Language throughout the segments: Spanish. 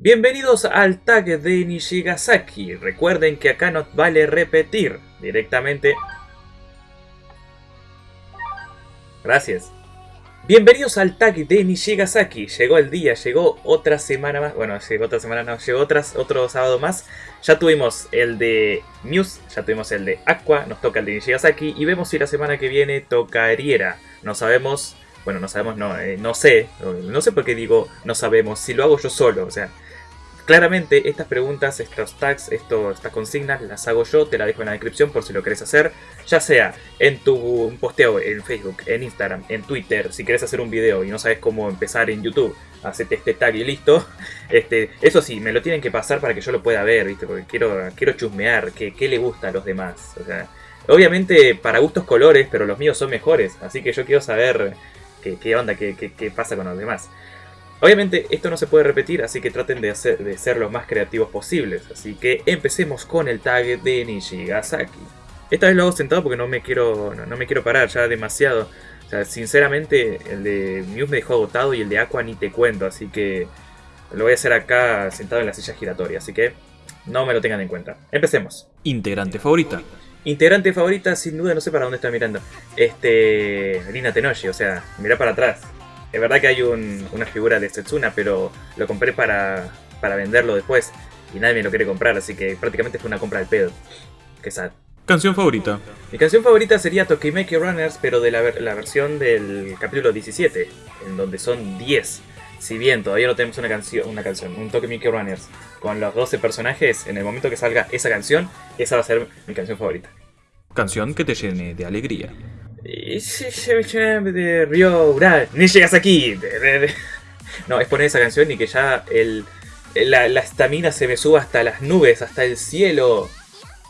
Bienvenidos al tag de Nishigasaki. Recuerden que acá nos vale repetir directamente. Gracias. Bienvenidos al tag de Nishigasaki. Llegó el día, llegó otra semana más. Bueno, llegó otra semana, no, llegó otras, otro sábado más. Ya tuvimos el de Muse, ya tuvimos el de Aqua, nos toca el de Nishigasaki. Y vemos si la semana que viene toca. No sabemos, bueno, no sabemos, no, eh, no sé. No sé por qué digo no sabemos, si lo hago yo solo, o sea. Claramente estas preguntas, estos tags, estas consignas las hago yo, te la dejo en la descripción por si lo querés hacer, ya sea en tu posteo en Facebook, en Instagram, en Twitter, si querés hacer un video y no sabes cómo empezar en YouTube, hacete este tag y listo. Este, eso sí, me lo tienen que pasar para que yo lo pueda ver, ¿viste? porque quiero, quiero chusmear qué, qué le gusta a los demás. O sea, obviamente para gustos colores, pero los míos son mejores, así que yo quiero saber qué, qué onda, qué, qué, qué pasa con los demás. Obviamente esto no se puede repetir, así que traten de, hacer, de ser los más creativos posibles. Así que empecemos con el tag de Nishigasaki. Esta vez lo hago sentado porque no me quiero, no, me quiero parar ya demasiado. O sea, sinceramente el de Muse me dejó agotado y el de Aqua ni te cuento, así que lo voy a hacer acá sentado en la silla giratoria, así que no me lo tengan en cuenta. Empecemos. Integrante favorita. Integrante favorita, sin duda, no sé para dónde estoy mirando. Este. Rina Tenoshi, o sea, mira para atrás. Es verdad que hay una figura de Setsuna, pero lo compré para, para venderlo después y nadie me lo quiere comprar, así que prácticamente fue una compra del pedo. Qué sad. Canción favorita. Mi canción favorita sería Tokimeki Runners, pero de la, la, versión del capítulo 17, en donde son 10. Si bien todavía no tenemos una canción, una canción, un Tokimeki Runners con los 12 personajes, en el momento que salga esa canción, esa va a ser mi canción favorita. Canción que te llene de alegría de Río Ni llegas aquí. No, es poner esa canción y que ya el, la estamina se me suba hasta las nubes, hasta el cielo.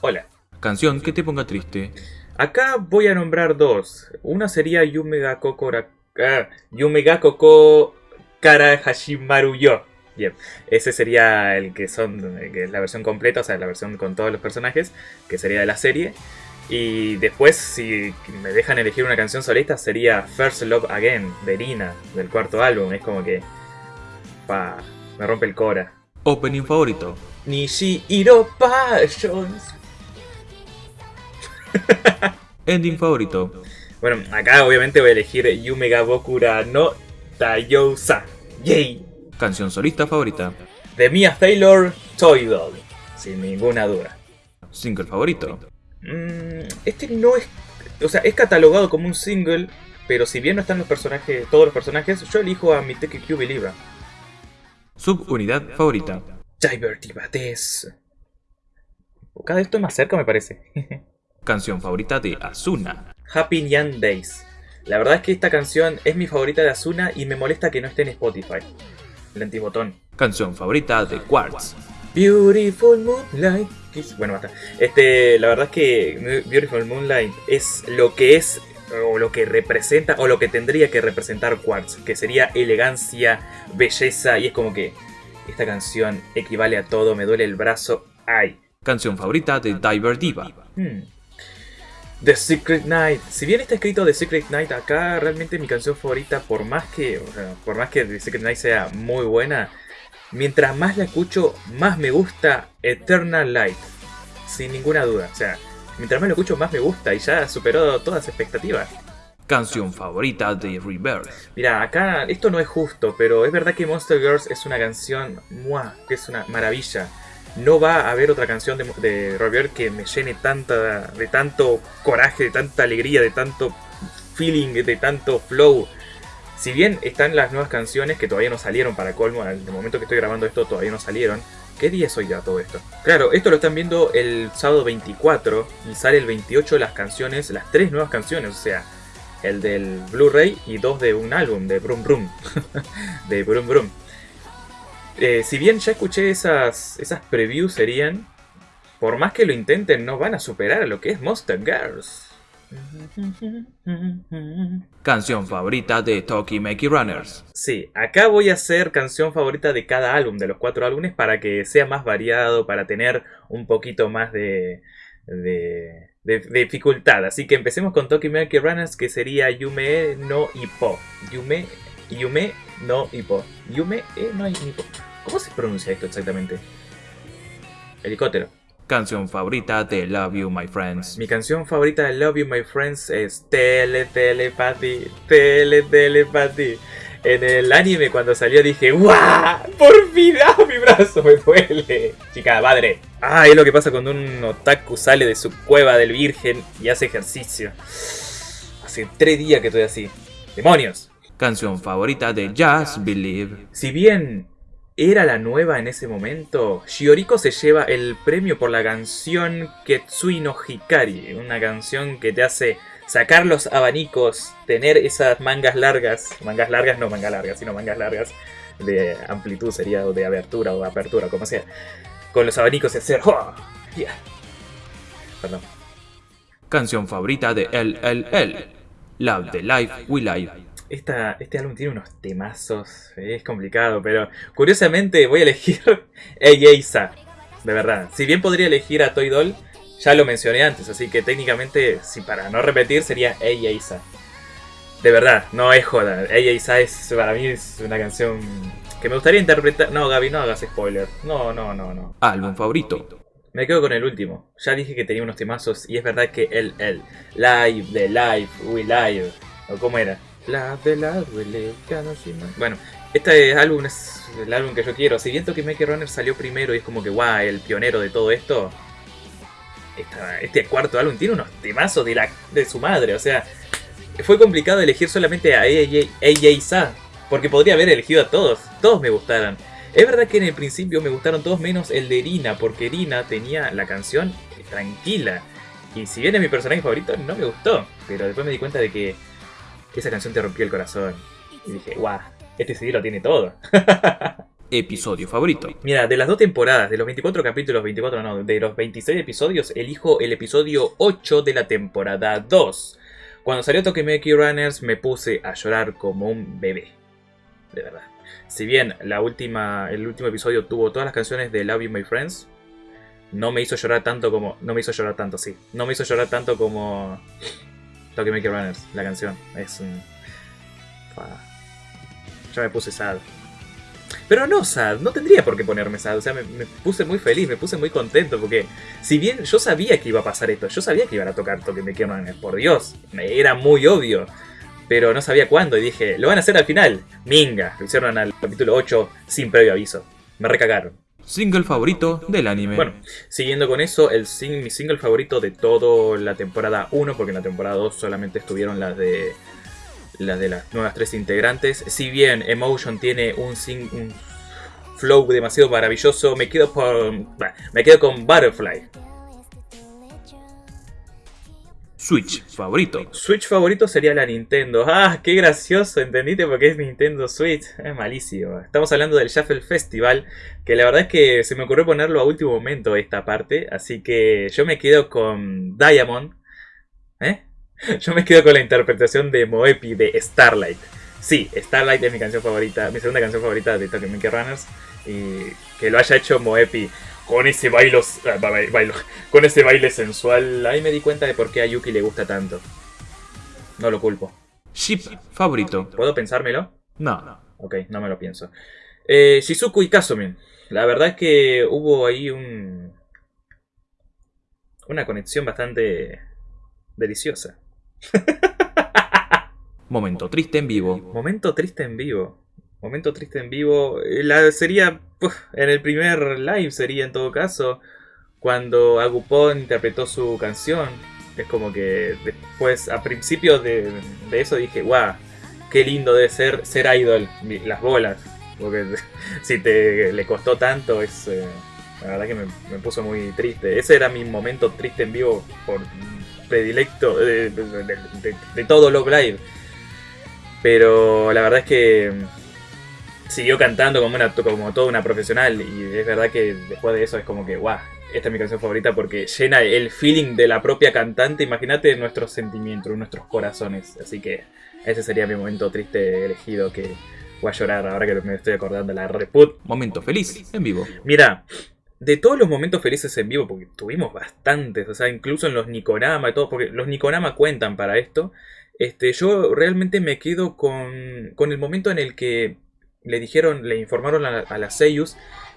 Hola. Canción que te ponga triste. Acá voy a nombrar dos. Una sería Yumega Kokora... Ah, Yumega Koko Kara Hashimaru Yo. Bien, ese sería el que son que es la versión completa, o sea, la versión con todos los personajes, que sería de la serie. Y después, si me dejan elegir una canción solista, sería First Love Again, de del cuarto álbum. Es como que. Pa, me rompe el cora. Opening favorito. Nishi Iro Passions. Ending favorito. Bueno, acá obviamente voy a elegir Yumega Bokura no Tayousa. Yay. Canción solista favorita. De Mia Taylor, Toy Doll. Sin ninguna duda. Single favorito. Mm, este no es. O sea, es catalogado como un single, pero si bien no están los personajes, todos los personajes, yo elijo a Miteki Q Believer. Subunidad favorita. Divertibates. Cada vez estoy más cerca, me parece. canción favorita de Asuna. Happy Young Days. La verdad es que esta canción es mi favorita de Asuna y me molesta que no esté en Spotify. El antibotón. Canción favorita de Quartz. Beautiful Moonlight. Bueno, basta. Este, la verdad es que Beautiful Moonlight es lo que es o lo que representa o lo que tendría que representar Quartz, que sería elegancia, belleza y es como que esta canción equivale a todo, me duele el brazo, ay. Canción favorita de Diver Diva. Hmm. The Secret Night. Si bien está escrito The Secret Night acá, realmente mi canción favorita, por más que, por más que The Secret Night sea muy buena, mientras más la escucho, más me gusta Eternal Light. Sin ninguna duda. O sea, mientras más lo escucho, más me gusta y ya superó todas las expectativas. Canción favorita de Rebirth. Mira, acá esto no es justo, pero es verdad que Monster Girls es una canción ¡mua! que es una maravilla. No va a haber otra canción de, de Rebirth que me llene tanta, de tanto coraje, de tanta alegría, de tanto feeling, de tanto flow. Si bien están las nuevas canciones que todavía no salieron para colmo, al momento que estoy grabando esto todavía no salieron. ¿Qué día es hoy ya todo esto? Claro, esto lo están viendo el sábado 24 y sale el 28 las canciones, las tres nuevas canciones, o sea, el del Blu-ray y dos de un álbum de Brum Brum. de Brum Brum. Eh, si bien ya escuché esas, esas previews serían, por más que lo intenten, no van a superar a lo que es Monster Girls. Canción favorita de Tokimeki Runners. Sí, acá voy a hacer canción favorita de cada álbum, de los cuatro álbumes, para que sea más variado, para tener un poquito más de, de, dificultad. Así que empecemos con Tokimeki Runners, que sería Yume no Ippo. Yume, Yume no Ippo. Yume e no Ippo. ¿Cómo se pronuncia esto exactamente? Helicóptero. Canción favorita de Love You My Friends. Mi canción favorita de Love You My Friends es Tele Telepathy, Tele Telepathy. En el anime cuando salió dije, ¡guau! ¡Por fin! ¡Ah, mi brazo me duele! Chica, madre. Ah, es lo que pasa cuando un otaku sale de su cueva del virgen y hace ejercicio. Hace tres días que estoy así. ¡Demonios! Canción favorita de Just Believe. Si bien era la nueva en ese momento, Shioriko se lleva el premio por la canción Ketsui no Hikari, una canción que te hace sacar los abanicos, tener esas mangas largas, mangas largas no mangas largas, sino mangas largas de amplitud sería, o de abertura o apertura, como sea, con los abanicos y hacer... ¡oh! Yeah. Perdón. Canción favorita de LLL. Love the Life We Live. Esta, este álbum tiene unos temazos, es complicado, pero curiosamente voy a elegir Eyesa, de verdad. Si bien podría elegir a Toy Doll, ya lo mencioné antes, así que técnicamente, si para no repetir, sería Eyesa. De verdad, no es joda. Eyesa es, para mí es una canción que me gustaría interpretar... No, Gaby, no hagas spoiler. No, no, no, no. Álbum favorito. Me quedo con el último. Ya dije que tenía unos temazos y es verdad que el, el, Live, de Live, We Live, o cómo era. La de la duele. Bueno, este álbum es el álbum que yo quiero. Si bien Tokimeki Runner salió primero y es como que, guau, el pionero de todo esto. este cuarto álbum tiene unos temazos de, la, de su madre. O sea, fue complicado elegir solamente a AJ Sa. Porque podría haber elegido a todos. Todos me gustaron. Es verdad que en el principio me gustaron todos menos el de Irina. Porque Irina tenía la canción tranquila. Y si bien es mi personaje favorito, no me gustó. Pero después me di cuenta de que esa canción te rompió el corazón. Y dije, guau, este CD lo tiene todo. Episodio favorito. Mira, de las dos temporadas, de los 24 capítulos, 24 no, de los 26 episodios, elijo el episodio 8 de la temporada 2. Cuando salió Tokimeki Runners me puse a llorar como un bebé. De verdad. Si bien la última, el último episodio tuvo todas las canciones de Love You My Friends, no me hizo llorar tanto como... No me hizo llorar tanto, sí. No me hizo llorar tanto como Tokimeki Runners, la canción. Es un... Ya me puse sad. Pero no sad, no tendría por qué ponerme sad. O sea, me, puse muy feliz, me puse muy contento. Porque si bien yo sabía que iba a pasar esto, yo sabía que iban a tocar Tokimeki Runners, por Dios. Era muy obvio. Pero no sabía cuándo y dije, lo van a hacer al final. Minga, lo hicieron al capítulo 8 sin previo aviso. Me recagaron. Single favorito del anime. Bueno, siguiendo con eso, el sing- mi single favorito de toda la temporada 1, porque en la temporada 2 solamente estuvieron las de las de las nuevas tres integrantes. Si bien Emotion tiene un, sing- un flow demasiado maravilloso, me quedo por me quedo con Butterfly. Switch favorito. Switch favorito sería la Nintendo. Ah, qué gracioso, ¿entendiste? Porque es Nintendo Switch. Es malísimo. Estamos hablando del Shuffle Festival, que la verdad es que se me ocurrió ponerlo a último momento esta parte, así que yo me quedo con Diamond. ¿Eh? Yo me quedo con la interpretación de Moepi de Starlight. Sí, Starlight es mi canción favorita, mi segunda canción favorita de Tokyo Runners. Y que lo haya hecho Moepi con ese bailo, ah, bailo, con ese baile sensual. Ahí me di cuenta de por qué a Yuki le gusta tanto. No lo culpo. Ship favorito. ¿Puedo pensármelo? No. Ok, no me lo pienso. Eh, Shizuku y Kasumin. La verdad es que hubo ahí un. Una conexión bastante deliciosa. Momento triste en vivo. Momento triste en vivo. Momento triste en vivo. eh, La sería. En el primer live sería en todo caso. Cuando Agupon interpretó su canción. Es como que después, a principio de, de eso dije, guau, qué lindo debe ser ser idol. Las bolas. Porque si te le costó tanto, es. eh, la verdad que me, me puso muy triste. Ese era mi momento triste en vivo por predilecto de, de- de- de- todo Love Live. Pero la verdad es que siguió cantando como, una, como toda una profesional. Y es verdad que después de eso es como que, guau, esta es mi canción favorita porque llena el feeling de la propia cantante. Imagínate nuestros sentimientos, nuestros corazones. Así que ese sería mi momento triste elegido que voy a llorar ahora que me estoy acordando la reput. Momento feliz en vivo. Mira, de todos los momentos felices en vivo, porque tuvimos bastantes, o sea, incluso en los Nikonama y todo, porque los Nikonama cuentan para esto, este, yo realmente me quedo con, con el momento en el que le dijeron, le informaron a, las Seiyus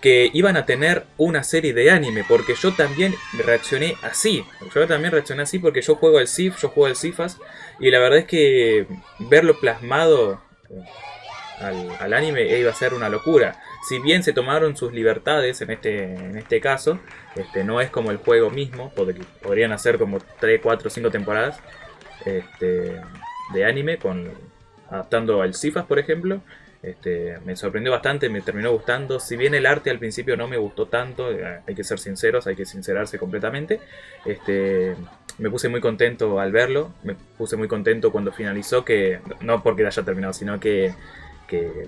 que iban a tener una serie de anime, porque yo también reaccioné así. Yo también reaccioné así porque yo juego al Sif, yo juego al Sifas, y la verdad es que verlo plasmado al, al anime iba a ser una locura. Si bien se tomaron sus libertades en este, en este caso, este, no es como el juego mismo, pod- podrían hacer como 3, 4, 5 temporadas este, de anime, con, adaptando al Sifas, por ejemplo. Este, me sorprendió bastante, me terminó gustando. Si bien el arte al principio no me gustó tanto, eh, hay que ser sinceros, hay que sincerarse completamente. Este, me puse muy contento al verlo, me puse muy contento cuando finalizó, que no porque haya terminado, sino que, que,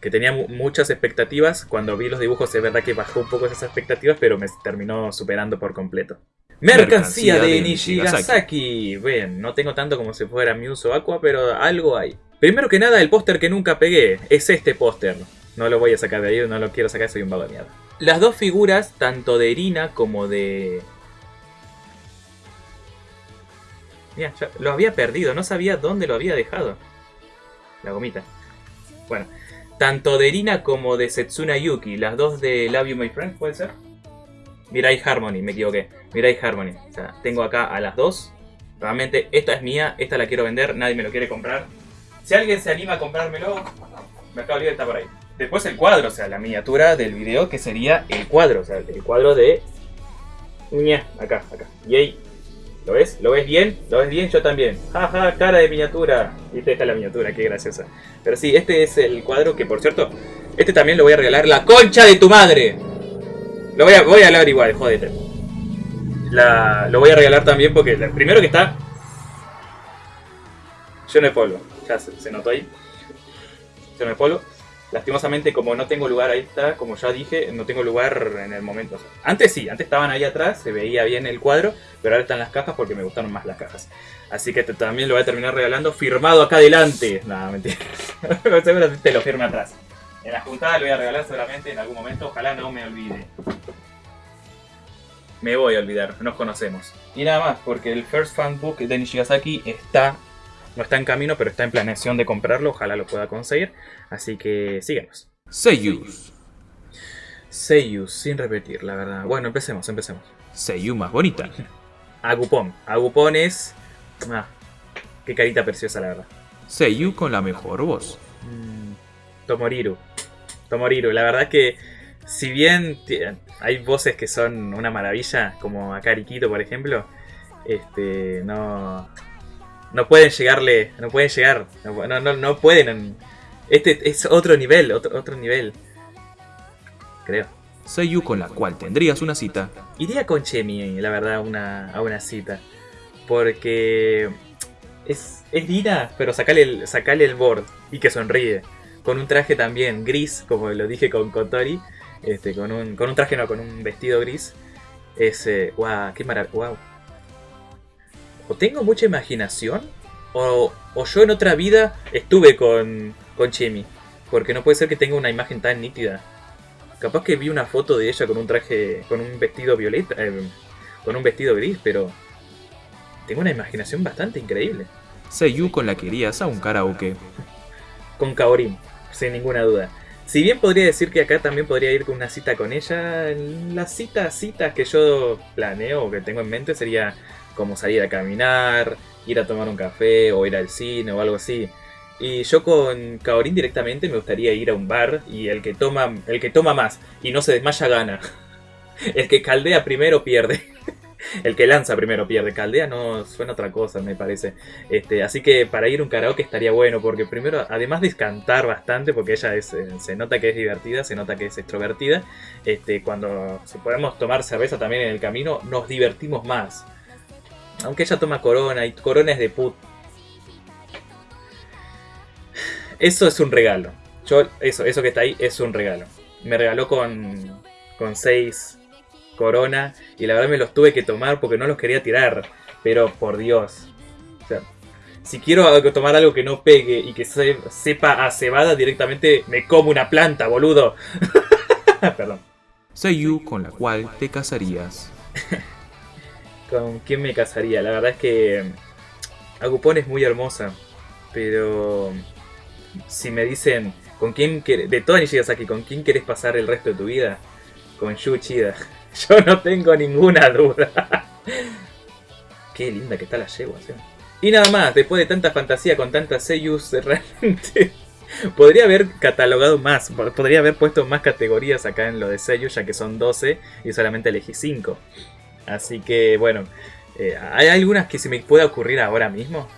que tenía mu- muchas expectativas. Cuando vi los dibujos es verdad que bajó un poco esas expectativas, pero me terminó superando por completo. Mercancía, Mercancía de de Nishigasaki. Ven, no tengo tanto como si fuera Muse o Aqua, pero algo hay. Primero que nada, el póster que nunca pegué es este póster. No lo voy a sacar de ahí, no lo quiero sacar, soy un vago de mierda. Las dos figuras, tanto de Irina como de... Mira, lo había perdido, no sabía dónde lo había dejado. La gomita. Bueno, tanto de Irina como de Setsuna Yuki, las dos de Love You My Friend, ¿puede ser? Mirai Harmony, me equivoqué. Mirai Harmony. O sea, tengo acá a las dos. Realmente, esta es mía, esta la quiero vender, nadie me lo quiere comprar. Si alguien se anima a comprármelo, Mercado Libre está por ahí. Después el cuadro, o sea, la miniatura del video que sería el cuadro, o sea, el cuadro de... Ña, acá, acá. Yay. ¿Lo ves? ¿Lo ves bien? ¿Lo ves bien? Yo también. Jaja, cara de miniatura. Viste, esta es la miniatura, qué graciosa. Pero sí, este es el cuadro que, por cierto, este también lo voy a regalar. ¡La concha de tu madre! Lo voy a, voy a hablar igual, jódete. La, lo voy a regalar también porque primero que está lleno de polvo. Ya se, se notó ahí. Lleno de polvo. Lastimosamente, como no tengo lugar ahí está, como ya dije, no tengo lugar en el momento. Antes sí, antes estaban ahí atrás, se veía bien el cuadro, pero ahora están las cajas porque me gustaron más las cajas. Así que te- también lo voy a terminar regalando firmado acá adelante. Nada, mentira. Seguramente lo firme atrás. En la juntada lo voy a regalar seguramente en algún momento, ojalá no me olvide. Me voy a olvidar, nos conocemos. Y nada más, porque el First Fan Book de Nishigasaki está, no está en camino, pero está en planeación de comprarlo, ojalá lo pueda conseguir. Así que síganos. Seiyus. Seiyuu, sin repetir, la verdad. Bueno, empecemos, empecemos. Seiyu más bonita. Agupon. Agupon es... Ah, qué carita preciosa, la verdad. Seiyu con la mejor voz. Mm, Tomoriru. Tomoriru, la verdad que si bien hay voces que son una maravilla, como a Karikito por ejemplo, este no no pueden llegarle, no pueden llegar, no, no, no- pueden. Este es otro nivel, otro, otro nivel. Creo. Seiyu con la cual tendrías una cita. Iría con Chemi, la verdad, a una, a una cita. Porque es, es Lina, pero sacale el, sacale el board y que sonríe. Con un traje también gris, como lo dije con Kotori. Este, con, un, con un traje, no, con un vestido gris. Es, eh, wow, qué maravilla. Wow. O tengo mucha imaginación, o, o yo en otra vida estuve con, con Chemi. Porque no puede ser que tenga una imagen tan nítida. Capaz que vi una foto de ella con un traje, con un vestido violeta, eh, con un vestido gris, pero tengo una imaginación bastante increíble. Seiyu con la que irías a un karaoke. Con Kaorin, sin ninguna duda. Si bien podría decir que acá también podría ir con una cita con ella, las citas, citas que yo planeo o que tengo en mente sería como salir a caminar, ir a tomar un café o ir al cine o algo así. Y yo con Kaorin directamente me gustaría ir a un bar y el que toma, el que toma más y no se desmaya gana. El que caldea primero pierde. El que lanza primero pierde. Caldea no suena otra cosa, me parece. Este, así que para ir un karaoke estaría bueno, porque primero, además de cantar bastante, porque ella es, eh, se nota que es divertida, se nota que es extrovertida, este, cuando si podemos tomar cerveza también en el camino, nos divertimos más. Aunque ella toma corona y corona es de put. Eso es un regalo. Yo, eso, eso que está ahí es un regalo. Me regaló con, con seis corona y la verdad me los tuve que tomar porque no los quería tirar. Pero por Dios. O sea, si quiero tomar algo que no pegue y que se- sepa a cebada directamente, me como una planta, boludo. Perdón. Seiyu con la cual te casarías. ¿Con quién me casaría? La verdad es que Agupón es muy hermosa. Pero si me dicen ¿Con quién querés, de toda Nishigasaki, ¿con quién querés pasar el resto de tu vida? Con Yu Uchida. Yo no tengo ninguna duda. Qué linda que está la yegua. Y nada más, después de tanta fantasía con tantas seiyus, realmente podría haber catalogado más, podría haber puesto más categorías acá en lo de seiyus, ya que son 12 y solamente elegí 5. Así que bueno, eh, ¿hay algunas que se me pueda ocurrir ahora mismo?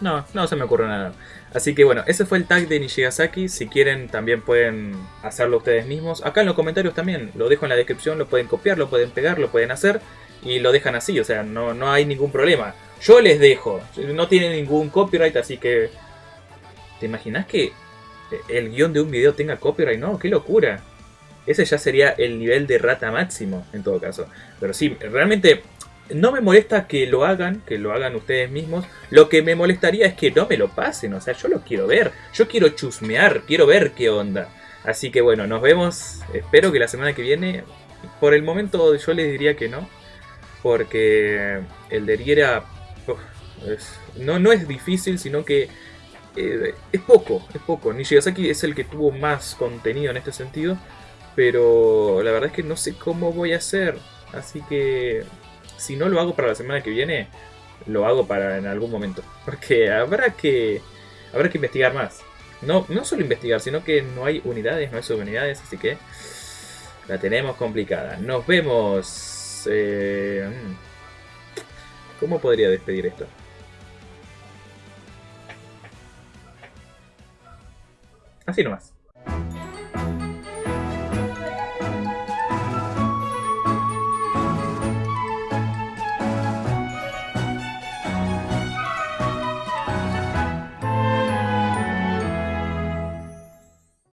No, no se me ocurre nada. Así que bueno, ese fue el tag de Nishigasaki. Si quieren también pueden hacerlo ustedes mismos. Acá en los comentarios también, lo dejo en la descripción, lo pueden copiar, lo pueden pegar, lo pueden hacer. Y lo dejan así, o sea, no, no hay ningún problema. Yo les dejo, no tiene ningún copyright, así que... ¿Te imaginas que el guion de un video tenga copyright? No, qué locura. Ese ya sería el nivel de rata máximo, en todo caso. Pero sí, realmente no me molesta que lo hagan, que lo hagan ustedes mismos. Lo que me molestaría es que no me lo pasen. O sea, yo lo quiero ver. Yo quiero chusmear, quiero ver qué onda. Así que bueno, nos vemos. Espero que la semana que viene. Por el momento yo les diría que no. Porque el de Riera no, no es difícil, sino que eh, es poco, es poco. Nishigasaki es el que tuvo más contenido en este sentido. Pero la verdad es que no sé cómo voy a hacer. Así que si no lo hago para la semana que viene, lo hago para en algún momento. Porque habrá que, habrá que investigar más. No, no solo investigar, sino que no hay unidades, no hay subunidades, así que la tenemos complicada. Nos vemos. Eh, mm. ¿Cómo podría despedir esto? Así nomás.